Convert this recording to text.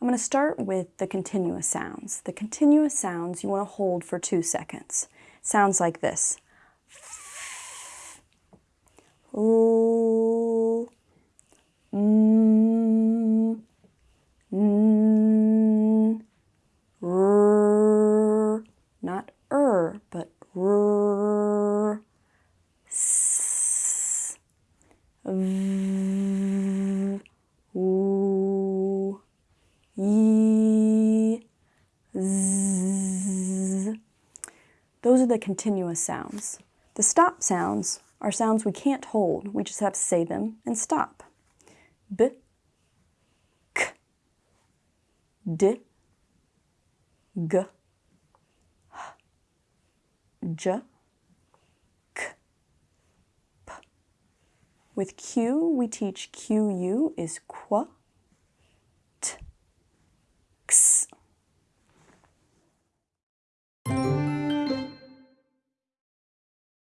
I'm going to start with the continuous sounds. The continuous sounds you want to hold for two seconds. Sounds like this. Mm, not but Those are the continuous sounds. The stop sounds are sounds we can't hold. We just have to say them and stop. B, k, d, g, h, j, k, p. With Q, we teach QU is qu,